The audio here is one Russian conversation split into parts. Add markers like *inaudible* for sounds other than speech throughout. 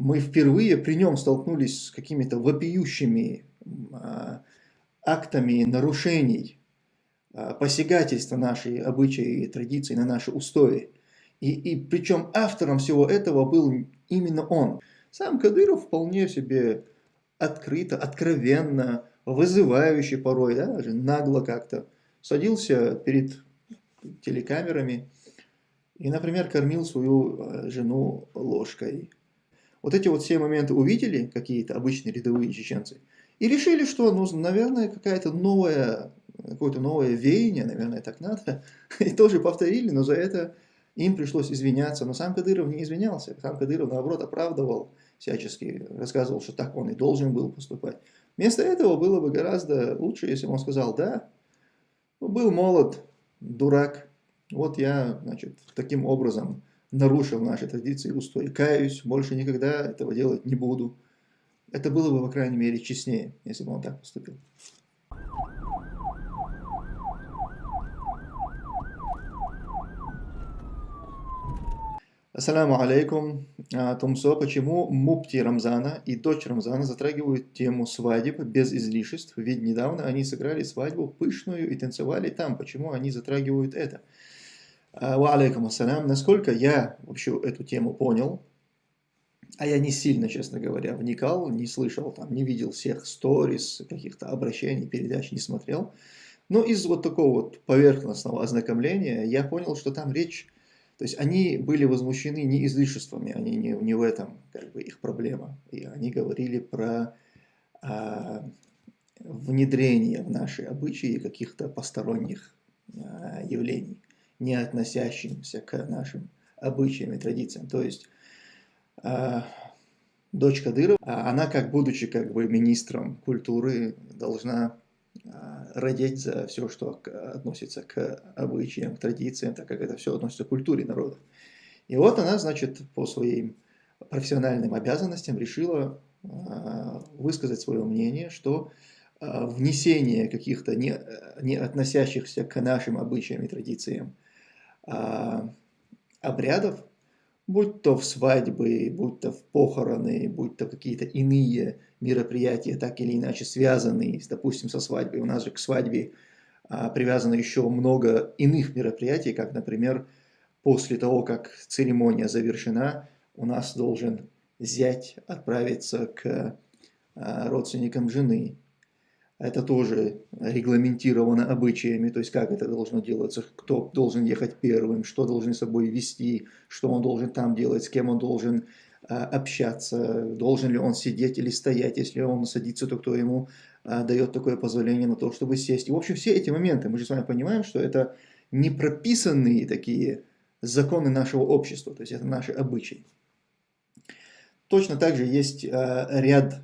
мы впервые при нем столкнулись с какими-то вопиющими а, актами нарушений, а, посягательства нашей обычаи и традиции на наши устои. И, и причем автором всего этого был именно он. Сам Кадыров вполне себе открыто, откровенно, вызывающе порой, да, даже нагло как-то садился перед телекамерами и, например, кормил свою э, жену ложкой. Вот эти вот все моменты увидели какие-то обычные рядовые чеченцы и решили, что, ну, наверное, какая-то новая, какое-то новое веяние, наверное, так надо, *laughs* и тоже повторили, но за это им пришлось извиняться. Но сам Кадыров не извинялся, сам Кадыров, наоборот, оправдывал всячески, рассказывал, что так он и должен был поступать. Вместо этого было бы гораздо лучше, если бы он сказал, да, ну, был молод, дурак, вот я, значит, таким образом нарушил наши традиции и устои. Каюсь, больше никогда этого делать не буду. Это было бы, по крайней мере, честнее, если бы он так поступил. Ассаламу алейкум. А, Тумсо, почему мупти Рамзана и дочь Рамзана затрагивают тему свадеб без излишеств? Ведь недавно они сыграли свадьбу пышную и танцевали там. Почему они затрагивают это? А, ва алейкум ассалям. Насколько я вообще эту тему понял, а я не сильно, честно говоря, вникал, не слышал, там, не видел всех сторис, каких-то обращений, передач, не смотрел. Но из вот такого вот поверхностного ознакомления я понял, что там речь, то есть они были возмущены не излишествами, они не, не в этом как бы их проблема. И они говорили про а, внедрение в наши обычаи каких-то посторонних а, явлений не относящимся к нашим обычаям и традициям. То есть э, дочь Кадырова, а она как будучи как бы министром культуры должна э, родить за все, что относится к обычаям, к традициям, так как это все относится к культуре народа. И вот она, значит, по своим профессиональным обязанностям решила э, высказать свое мнение, что внесение каких-то не, не относящихся к нашим обычаям и традициям а, обрядов, будь то в свадьбы, будь то в похороны, будь то какие-то иные мероприятия, так или иначе связанные, допустим, со свадьбой. У нас же к свадьбе а, привязано еще много иных мероприятий, как, например, после того, как церемония завершена, у нас должен зять отправиться к а, родственникам жены, это тоже регламентировано обычаями, то есть как это должно делаться, кто должен ехать первым, что должен собой вести, что он должен там делать, с кем он должен а, общаться, должен ли он сидеть или стоять, если он садится, то кто ему а, дает такое позволение на то, чтобы сесть. И, в общем, все эти моменты, мы же с вами понимаем, что это не прописанные такие законы нашего общества, то есть это наши обычаи. Точно так же есть а, ряд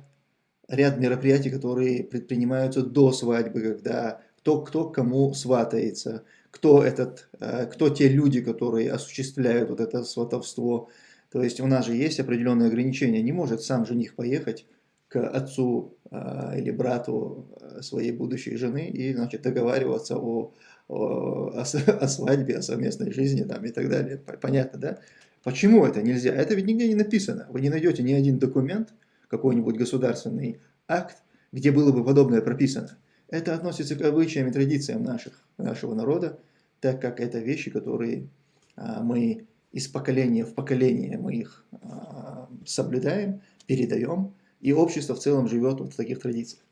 ряд мероприятий, которые предпринимаются до свадьбы, когда кто, кто кому сватается, кто, этот, э, кто те люди, которые осуществляют вот это сватовство. То есть у нас же есть определенные ограничения. Не может сам жених поехать к отцу э, или брату э, своей будущей жены и значит, договариваться о, о, о *laughs* свадьбе, о совместной жизни там, и так далее. Понятно, да? Почему это нельзя? Это ведь нигде не написано. Вы не найдете ни один документ, какой-нибудь государственный акт, где было бы подобное прописано. Это относится к обычаям и традициям наших, нашего народа, так как это вещи, которые а, мы из поколения в поколение мы их а, соблюдаем, передаем, и общество в целом живет вот в таких традициях.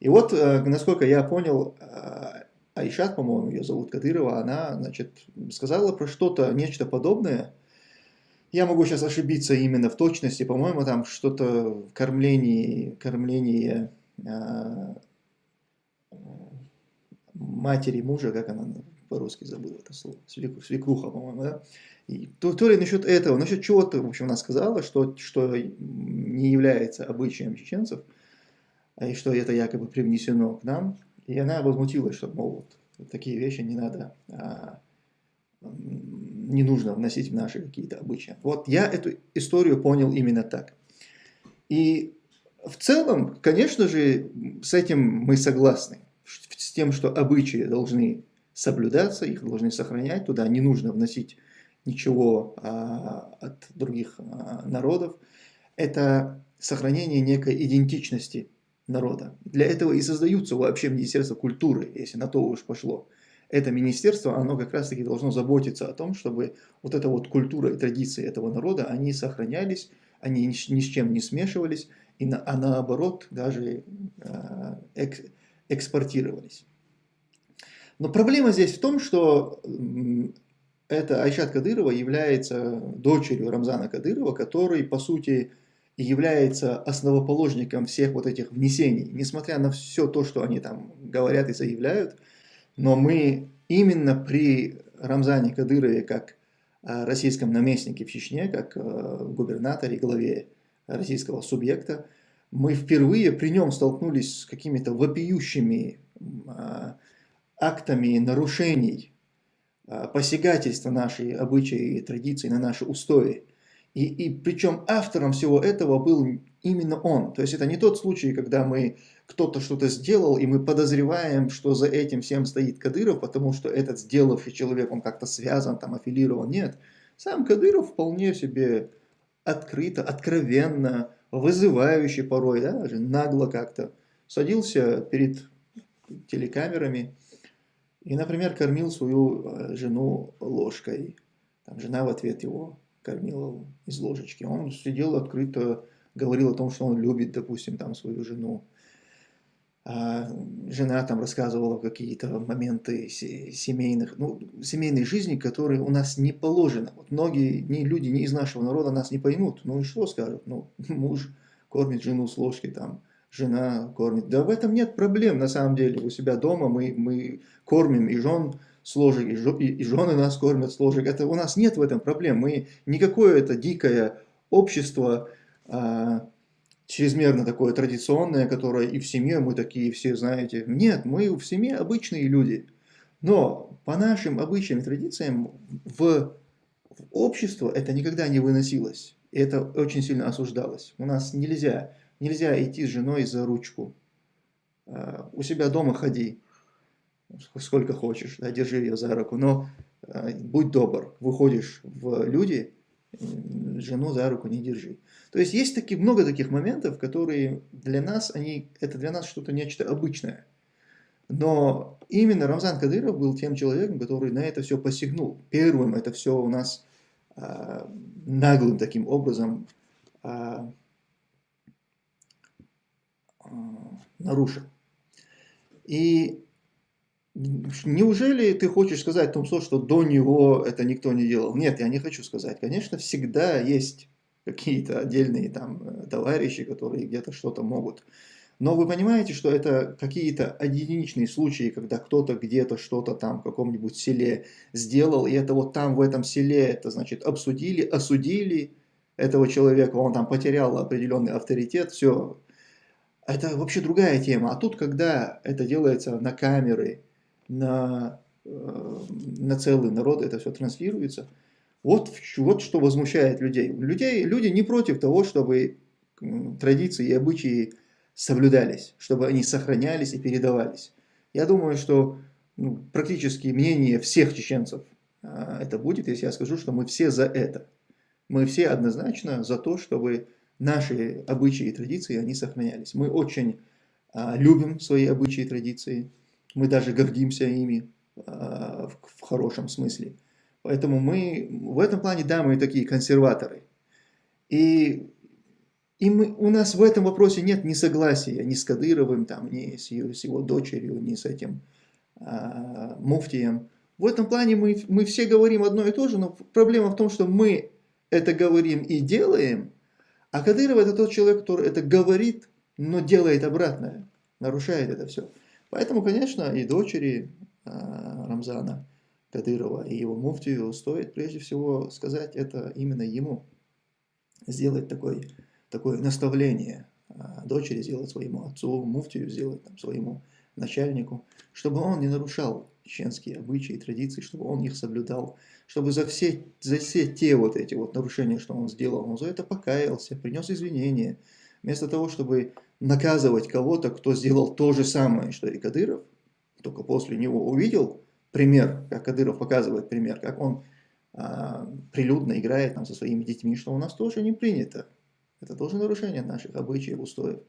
И вот, а, насколько я понял, а, Айшат, по-моему, ее зовут Кадырова, она, значит, сказала про что-то, нечто подобное, я могу сейчас ошибиться именно в точности, по-моему, там что-то в кормлении, кормлении э, матери мужа, как она по-русски забыла это слово, свекруха, по-моему, да? И, то, то ли насчет этого, насчет чего-то, в общем, она сказала, что, что не является обычаем чеченцев, и что это якобы привнесено к нам. И она возмутилась, что, мол, вот, такие вещи не надо а, не нужно вносить в наши какие-то обычаи. Вот я эту историю понял именно так. И в целом, конечно же, с этим мы согласны. С тем, что обычаи должны соблюдаться, их должны сохранять, туда не нужно вносить ничего а, от других а, народов. это сохранение некой идентичности народа. Для этого и создаются вообще Министерство культуры, если на то уж пошло. Это министерство, оно как раз таки должно заботиться о том, чтобы вот эта вот культура и традиции этого народа, они сохранялись, они ни с чем не смешивались, и на, а наоборот даже э, экс, экспортировались. Но проблема здесь в том, что эта Айшат Кадырова является дочерью Рамзана Кадырова, который, по сути, является основоположником всех вот этих внесений. Несмотря на все то, что они там говорят и заявляют, но мы именно при Рамзане Кадырове, как а, российском наместнике в Чечне, как а, губернаторе, главе российского субъекта, мы впервые при нем столкнулись с какими-то вопиющими а, актами нарушений, посягательства нашей обычаи и традиции на наши устои. И, и причем автором всего этого был именно он. То есть это не тот случай, когда мы кто-то что-то сделал, и мы подозреваем, что за этим всем стоит Кадыров, потому что этот сделавший человек, он как-то связан, там, аффилирован. Нет. Сам Кадыров вполне себе открыто, откровенно, вызывающе порой, да, даже нагло как-то садился перед телекамерами и, например, кормил свою э, жену ложкой. Там жена в ответ его кормила из ложечки. Он сидел открыто, говорил о том, что он любит, допустим, там свою жену. А жена там рассказывала какие-то моменты семейных, ну, семейной жизни, которые у нас не положено. Вот многие ни люди ни из нашего народа нас не поймут. Ну и что скажут? Ну, *laughs* муж кормит жену с ложки, там, жена кормит. Да в этом нет проблем, на самом деле. У себя дома мы, мы кормим и жен с ложек, и, жен, и жены нас кормят с ложек. Это у нас нет в этом проблем. Мы никакое это дикое общество, а, чрезмерно такое традиционное, которое и в семье мы такие все, знаете. Нет, мы в семье обычные люди. Но по нашим обычаям и традициям в, в общество это никогда не выносилось. И это очень сильно осуждалось. У нас нельзя, нельзя идти с женой за ручку. А, у себя дома ходи, сколько хочешь, да, держи ее за руку, но а, будь добр, выходишь в люди, жену за руку не держи. То есть есть таки, много таких моментов, которые для нас, они, это для нас что-то нечто обычное. Но именно Рамзан Кадыров был тем человеком, который на это все посягнул. Первым это все у нас а, наглым таким образом а, а, нарушил. И Неужели ты хочешь сказать, Томсо, что до него это никто не делал? Нет, я не хочу сказать. Конечно, всегда есть какие-то отдельные там э, товарищи, которые где-то что-то могут. Но вы понимаете, что это какие-то единичные случаи, когда кто-то где-то что-то там в каком-нибудь селе сделал, и это вот там в этом селе, это значит обсудили, осудили этого человека, он там потерял определенный авторитет, все. Это вообще другая тема. А тут, когда это делается на камеры, на, э, на целый народ это все транслируется. Вот, вот что возмущает людей. людей. Люди не против того, чтобы традиции и обычаи соблюдались, чтобы они сохранялись и передавались. Я думаю, что ну, практически мнение всех чеченцев а, это будет, если я скажу, что мы все за это. Мы все однозначно за то, чтобы наши обычаи и традиции, они сохранялись. Мы очень а, любим свои обычаи и традиции мы даже гордимся ими а, в хорошем смысле. Поэтому мы в этом плане, да, мы такие консерваторы. И, и мы, у нас в этом вопросе нет ни согласия ни с Кадыровым, там, ни с, его, с его дочерью, ни с этим а, муфтием. В этом плане мы, мы все говорим одно и то же, но проблема в том, что мы это говорим и делаем, а Кадыров это тот человек, который это говорит, но делает обратное, нарушает это все. Поэтому, конечно, и дочери а, Рамзана Кадырова и его муфтию стоит прежде всего сказать это именно ему. Сделать такое, такое наставление а, дочери, сделать своему отцу, муфтию сделать там, своему начальнику, чтобы он не нарушал чеченские обычаи и традиции, чтобы он их соблюдал, чтобы за все, за все те вот эти вот нарушения, что он сделал, он за это покаялся, принес извинения, вместо того, чтобы наказывать кого-то, кто сделал то же самое, что и Кадыров, только после него увидел пример, как Кадыров показывает пример, как он а, прилюдно играет там, со своими детьми, что у нас тоже не принято. Это тоже нарушение наших обычаев, устоев.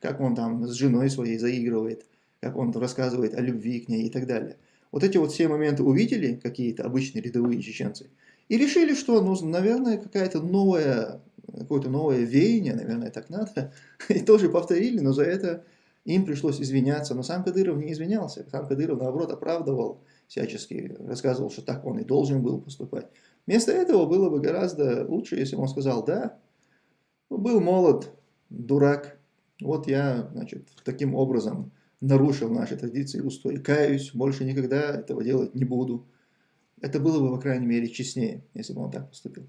Как он там с женой своей заигрывает, как он рассказывает о любви к ней и так далее. Вот эти вот все моменты увидели какие-то обычные рядовые чеченцы и решили, что, ну, наверное, какая-то новая, какое-то новое веяние, наверное, так надо, *laughs* и тоже повторили, но за это им пришлось извиняться. Но сам Кадыров не извинялся, сам Кадыров, наоборот, оправдывал всячески, рассказывал, что так он и должен был поступать. Вместо этого было бы гораздо лучше, если бы он сказал, да, был молод, дурак, вот я, значит, таким образом нарушил наши традиции, устой, каюсь, больше никогда этого делать не буду. Это было бы, по крайней мере, честнее, если бы он так поступил.